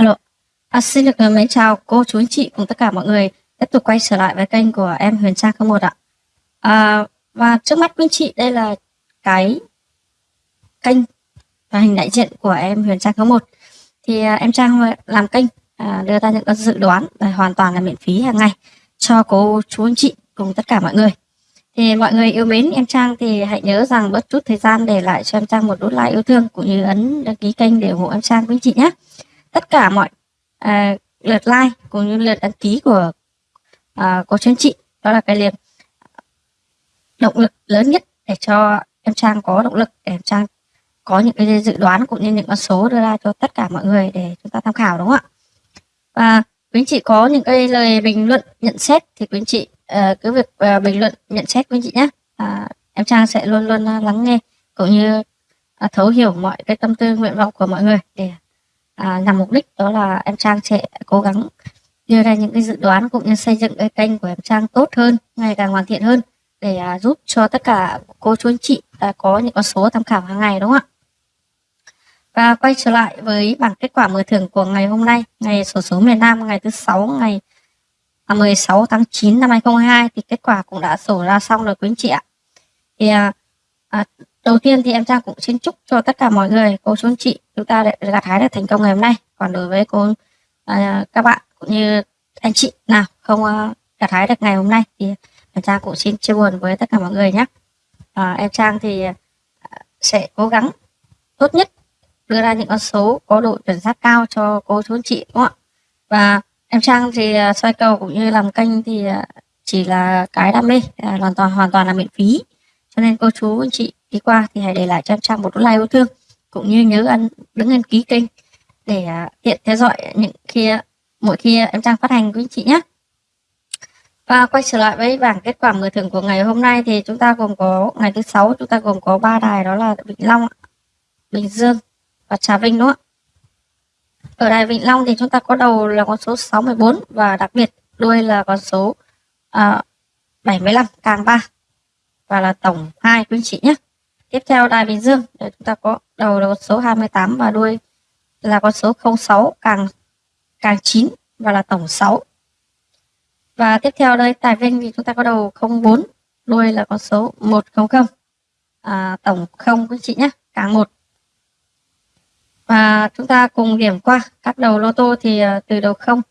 Alo, à, xin được ờ, mến chào cô chú anh chị cùng tất cả mọi người tiếp tục quay trở lại với kênh của em Huyền Trang 01 ạ. À, và trước mắt quý anh chị đây là cái kênh và hình đại diện của em Huyền Trang 01. Thì à, em Trang làm kênh à, đưa ra những cái dự đoán và hoàn toàn là miễn phí hàng ngày cho cô chú anh chị cùng tất cả mọi người. Thì mọi người yêu mến em Trang thì hãy nhớ rằng bớt chút thời gian để lại cho em Trang một nút like yêu thương cũng như ấn đăng ký kênh để ủng hộ em Trang quý anh chị nhé tất cả mọi à, lượt like cũng như lượt đăng ký của à, cô chú chị. Đó là cái liền động lực lớn nhất để cho em Trang có động lực để em Trang có những cái dự đoán cũng như những con số đưa ra cho tất cả mọi người để chúng ta tham khảo đúng không ạ? Và quý anh chị có những cái lời bình luận nhận xét thì quý anh chị uh, cứ việc uh, bình luận nhận xét quý anh chị nhé. Uh, em Trang sẽ luôn luôn uh, lắng nghe cũng như uh, thấu hiểu mọi cái tâm tư nguyện vọng của mọi người để à, nhằm mục đích đó là em Trang sẽ cố gắng đưa ra những cái dự đoán cũng như xây dựng cái kênh của em Trang tốt hơn ngày càng hoàn thiện hơn để à, giúp cho tất cả cô chú anh chị à, có những con số tham khảo hàng ngày đúng không ạ? Và quay trở lại với bảng kết quả mở thưởng của ngày hôm nay ngày sổ số miền Nam ngày thứ sáu ngày à, 16 tháng 9 năm 2022 thì kết quả cũng đã sổ ra xong rồi quý anh chị ạ. Thì à, à, đầu tiên thì em Trang cũng xin chúc cho tất cả mọi người cô chú anh chị chúng ta đã gặt hái được thành công ngày hôm nay. Còn đối với cô à, các bạn cũng như anh chị nào không à, gặt hái được ngày hôm nay thì em Trang cũng xin chia buồn với tất cả mọi người nhé. À, em Trang thì à, sẽ cố gắng tốt nhất đưa ra những con số có độ chuẩn xác cao cho cô chú anh chị đúng không ạ? Và em Trang thì à, xoay cầu cũng như làm kênh thì chỉ là cái đam mê hoàn toàn hoàn toàn là miễn phí. Cho nên cô chú anh chị đi qua thì hãy để lại cho em Trang một like yêu thương cũng như nhớ ăn đứng đăng ký kênh để à, tiện theo dõi những khi à, mỗi khi à, em Trang phát hành quý anh chị nhé. Và quay trở lại với bảng kết quả mở thưởng của ngày hôm nay thì chúng ta gồm có ngày thứ sáu chúng ta gồm có ba đài đó là Vĩnh Long Bình Dương và Trà Vinh đúng không ạ? Ở đài Vĩnh Long thì chúng ta có đầu là con số 64 và đặc biệt đuôi là con số uh, 75 càng 3 và là tổng 2 quý chị nhé. Tiếp theo Đài Bình Dương để chúng ta có đầu là con số 28 và đuôi là con số 06 càng càng 9 và là tổng 6. Và tiếp theo đây Tài Vinh thì chúng ta có đầu 04, đuôi là con số 100. À, tổng 0 quý chị nhé, càng 1. Và chúng ta cùng điểm qua các đầu lô tô thì à, từ đầu 0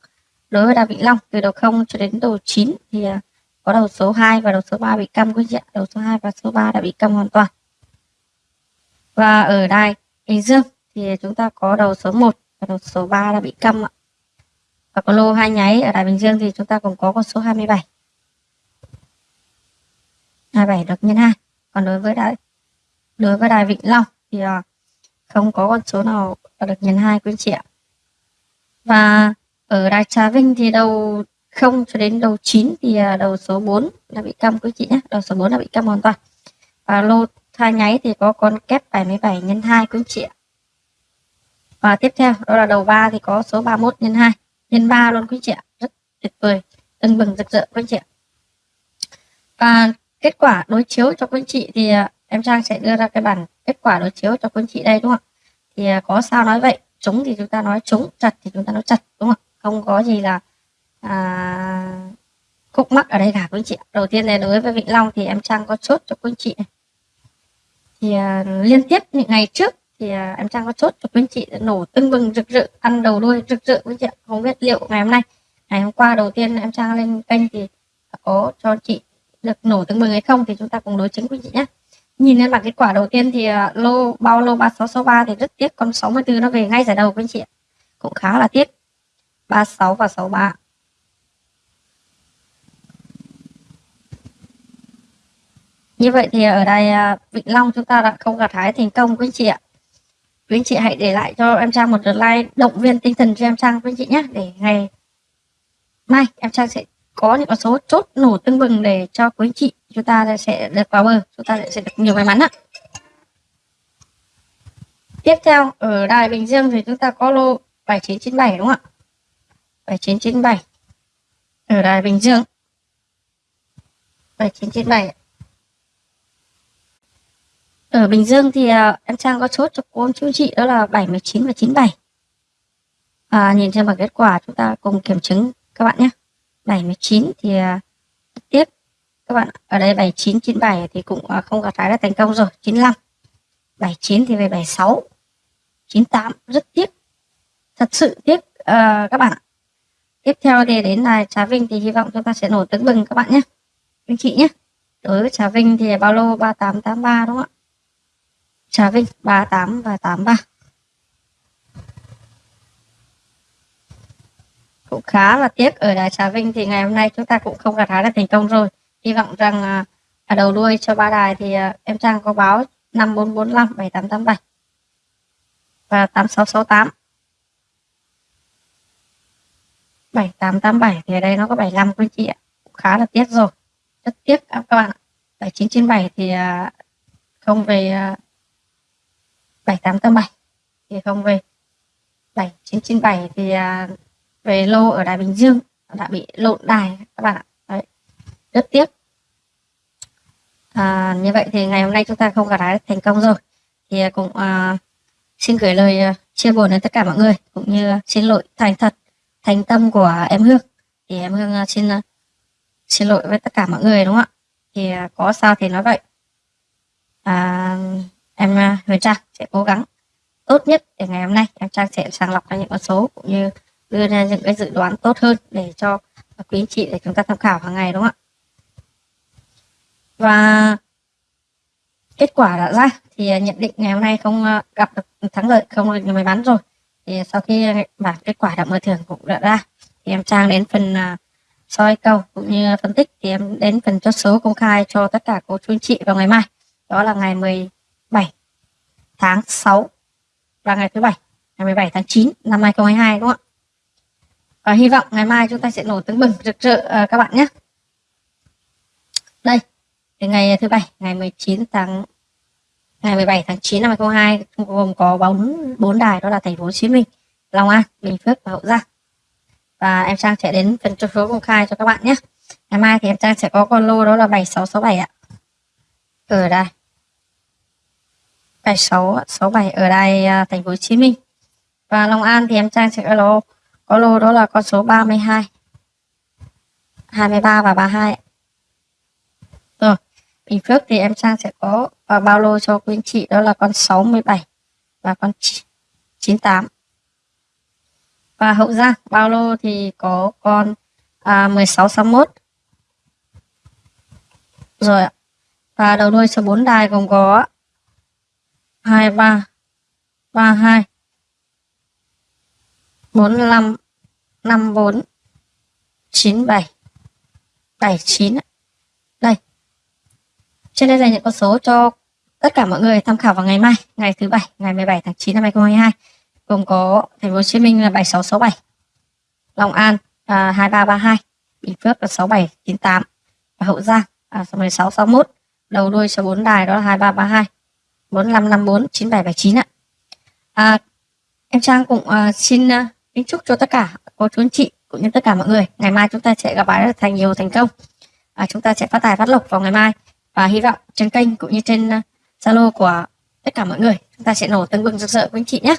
đối với Đà Vĩnh Long từ đầu 0 cho đến đầu 9 thì à, có đầu số 2 và đầu số 3 bị câm quý chị ạ. Đầu số 2 và số 3 đã bị câm hoàn toàn. Và ở đài Bình Dương thì chúng ta có đầu số 1 và đầu số 3 đã bị câm ạ. Và có lô hai nháy ở đài Bình Dương thì chúng ta cũng có con số 27. 27 được nhân 2. Còn đối với đài, đối với đài Vĩnh Long thì à, không có con số nào được nhân 2 quý chị ạ. Và ở đài Trà Vinh thì đầu 0 cho đến đầu 9 thì à, đầu số 4 đã bị câm quý chị nhé. Đầu số 4 đã bị câm hoàn toàn. Và lô hai nháy thì có con kép 77 nhân 2 quý anh chị ạ. Và tiếp theo đó là đầu 3 thì có số 31 nhân 2 nhân 3 luôn quý anh chị ạ. Rất tuyệt vời, tưng bừng rực rỡ quý anh chị ạ. Và kết quả đối chiếu cho quý anh chị thì à, em Trang sẽ đưa ra cái bản kết quả đối chiếu cho quý anh chị đây đúng không ạ? Thì à, có sao nói vậy, trúng thì chúng ta nói trúng, chặt thì chúng ta nói chặt đúng không ạ? Không có gì là à, khúc mắc ở đây cả quý anh chị. Đầu tiên này đối với Vĩnh Long thì em Trang có chốt cho quý anh chị này thì uh, liên tiếp những ngày trước thì uh, em trang có chốt cho quý anh chị nổ tưng bừng rực rỡ ăn đầu đuôi rực rỡ quý chị không biết liệu ngày hôm nay ngày hôm qua đầu tiên em trang lên kênh thì có cho chị được nổ tưng bừng hay không thì chúng ta cùng đối chứng quý chị nhé nhìn lên bảng kết quả đầu tiên thì uh, lô bao lô 3663 thì rất tiếc con 64 nó về ngay giải đầu quý anh chị cũng khá là tiếc. 36 và 63 Như vậy thì ở đây à, vịnh Vĩnh Long chúng ta đã không gặt hái thành công quý anh chị ạ. Quý anh chị hãy để lại cho em Trang một lượt like động viên tinh thần cho em Trang quý anh chị nhé. Để ngày mai em Trang sẽ có những con số chốt nổ tưng bừng để cho quý anh chị chúng ta sẽ được vào bờ, chúng ta sẽ được nhiều may mắn ạ. Tiếp theo ở đài Bình Dương thì chúng ta có lô 7997 đúng không ạ? 7997 ở đài Bình Dương 7997 ở Bình Dương thì uh, em Trang có chốt cho cô chú chị đó là 79 và 97 à, nhìn trên bảng kết quả chúng ta cùng kiểm chứng các bạn nhé. 79 thì à, tiếc. Các bạn ở đây 79 97 thì cũng à, không gặt hái là thành công rồi. 95 79 thì về 76 98 rất tiếc. Thật sự tiếc uh, các bạn ạ. Tiếp theo thì đến là Trà Vinh thì hy vọng chúng ta sẽ nổi tưng bừng các bạn nhé. Anh chị nhé. Đối với Trà Vinh thì bao lô 3883 đúng không ạ? Trà Vinh 38 và 83 cũng khá là tiếc, ở đài Trà Vinh thì ngày hôm nay chúng ta cũng không gặt hái được thành công rồi. Hy vọng rằng ở đầu đuôi cho ba đài thì à, em Trang có báo 5445 7887 và 8668 7887 thì ở đây nó có 75 quý chị ạ. Cũng khá là tiếc rồi. Rất tiếc các bạn 7997 thì không về 7887 thì không về 7997 thì à, về lô ở đài Bình Dương đã bị lộn đài các bạn ạ. Đấy. rất tiếc. À, như vậy thì ngày hôm nay chúng ta không gặt hái thành công rồi. Thì à, cũng à, xin gửi lời à, chia buồn đến tất cả mọi người cũng như xin lỗi thành thật thành tâm của em Hương. Thì em Hương à, xin à, xin lỗi với tất cả mọi người đúng không ạ? Thì à, có sao thì nói vậy. À, em à, Huyền Trang sẽ cố gắng tốt nhất để ngày hôm nay em Trang sẽ sàng lọc ra những con số cũng như đưa ra những cái dự đoán tốt hơn để cho quý anh chị để chúng ta tham khảo hàng ngày, đúng không ạ? Và kết quả đã ra thì nhận định ngày hôm nay không à, gặp được thắng lợi, không được may mắn rồi. Thì sau khi bảng kết quả đã mở thưởng cũng đã ra thì em trang đến phần à, soi cầu cũng như phân tích thì em đến phần chốt số công khai cho tất cả cô chú anh chị vào ngày mai. Đó là ngày 7 tháng 6 và ngày thứ bảy ngày 17 tháng 9 năm 2022 đúng không ạ? Và hy vọng ngày mai chúng ta sẽ nổ tướng bừng rực rỡ uh, các bạn nhé. Đây ngày thứ bảy ngày 19 tháng ngày 17 tháng 9 năm 2022 gồm có bóng bốn đài đó là thành phố Hồ Chí Minh Long An Bình Phước và Hậu Giang. Và em Trang sẽ đến phần số công khai cho các bạn nhé. Ngày mai thì em Trang sẽ có con lô đó là 7667 ạ. Ở đây. 7667 ở đây à, thành phố Hồ Chí Minh. Và Long An thì em Trang sẽ có lô có lô đó là con số 32 23 và 32 rồi Bình Phước thì em Trang sẽ có và bao lô cho quý anh chị đó là con 67 và con 98 và Hậu Giang bao lô thì có con à, 1661 rồi ạ và đầu đuôi số 4 đài gồm có 23 32 45 54 97 79 đây. Trên đây là những con số cho tất cả mọi người tham khảo vào ngày mai ngày thứ bảy ngày 17 tháng 9 năm 2022 gồm có thành phố Hồ Chí Minh là 7667 Long An à, 2332 Bình Phước là 6798 và Hậu Giang à, 1661 đầu đuôi số 4 đài đó là 2332 4554 9779 ạ. À, em Trang cũng uh, xin uh, kính chúc cho tất cả cô chú anh chị cũng như tất cả mọi người. Ngày mai chúng ta sẽ gặp lại thành nhiều thành công. À, chúng ta sẽ phát tài phát lộc vào ngày mai. Và hy vọng trên kênh cũng như trên à, zalo uh, của tất cả mọi người chúng ta sẽ nổ tương bừng rực rỡ quý anh chị nhé.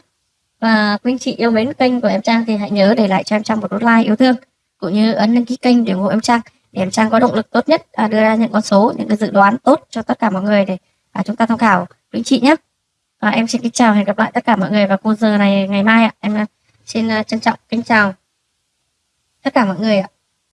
Và quý anh chị yêu mến kênh của em Trang thì hãy nhớ để lại cho em Trang một nút like yêu thương cũng như ấn đăng ký kênh để ủng hộ em Trang để em Trang có động lực tốt nhất à, đưa ra những con số những cái dự đoán tốt cho tất cả mọi người để à, chúng ta tham khảo quý chị nhé và em xin kính chào, hẹn gặp lại tất cả mọi người vào cô giờ này ngày mai ạ. Em à, xin à, trân trọng, kính chào tất cả mọi người ạ.